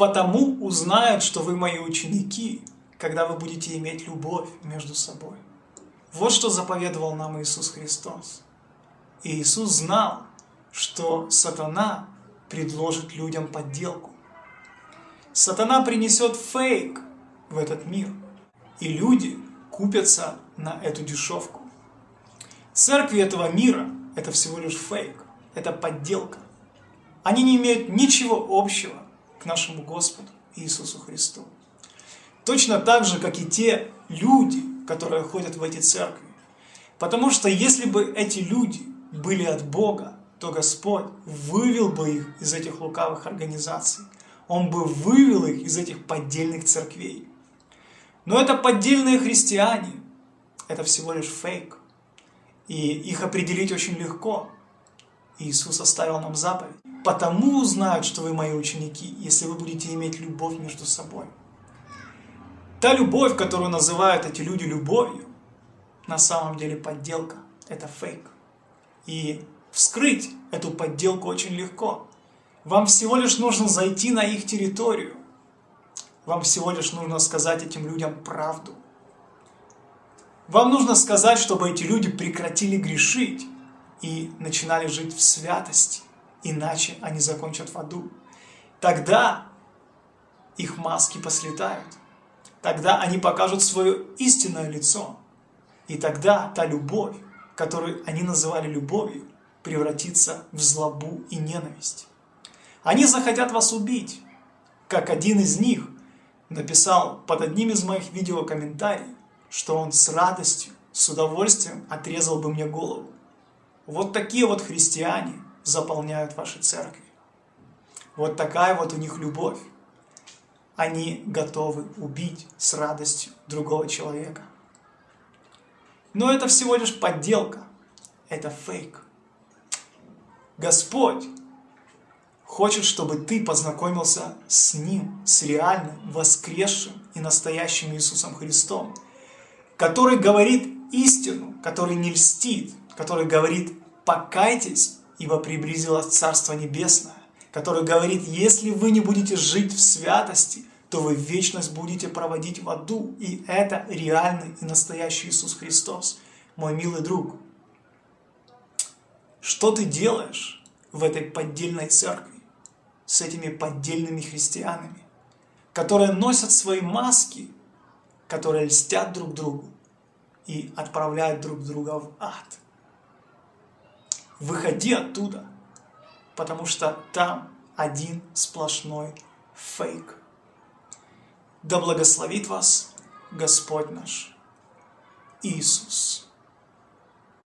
Потому узнают, что вы мои ученики, когда вы будете иметь любовь между собой. Вот что заповедовал нам Иисус Христос. И Иисус знал, что сатана предложит людям подделку. Сатана принесет фейк в этот мир, и люди купятся на эту дешевку. Церкви этого мира – это всего лишь фейк, это подделка. Они не имеют ничего общего к нашему Господу Иисусу Христу. Точно так же, как и те люди, которые ходят в эти церкви. Потому что если бы эти люди были от Бога, то Господь вывел бы их из этих лукавых организаций. Он бы вывел их из этих поддельных церквей. Но это поддельные христиане. Это всего лишь фейк. И их определить очень легко. Иисус оставил нам заповедь. «Потому узнают, что вы мои ученики, если вы будете иметь любовь между собой». Та любовь, которую называют эти люди любовью, на самом деле подделка. Это фейк. И Вскрыть эту подделку очень легко. Вам всего лишь нужно зайти на их территорию. Вам всего лишь нужно сказать этим людям правду. Вам нужно сказать, чтобы эти люди прекратили грешить и начинали жить в святости, иначе они закончат в аду. Тогда их маски послетают. Тогда они покажут свое истинное лицо. И тогда та любовь, которую они называли любовью, превратиться в злобу и ненависть. Они захотят вас убить, как один из них написал под одним из моих видео комментариев, что он с радостью, с удовольствием отрезал бы мне голову. Вот такие вот христиане заполняют ваши церкви. Вот такая вот у них любовь. Они готовы убить с радостью другого человека. Но это всего лишь подделка. Это фейк. Господь хочет, чтобы ты познакомился с Ним, с реальным, воскресшим и настоящим Иисусом Христом, который говорит истину, который не льстит, который говорит «покайтесь, ибо приблизилось Царство Небесное», который говорит «если вы не будете жить в святости, то вы вечность будете проводить в аду». И это реальный и настоящий Иисус Христос, мой милый друг. Что ты делаешь в этой поддельной церкви с этими поддельными христианами, которые носят свои маски, которые льстят друг другу и отправляют друг друга в ад? Выходи оттуда, потому что там один сплошной фейк. Да благословит вас Господь наш Иисус.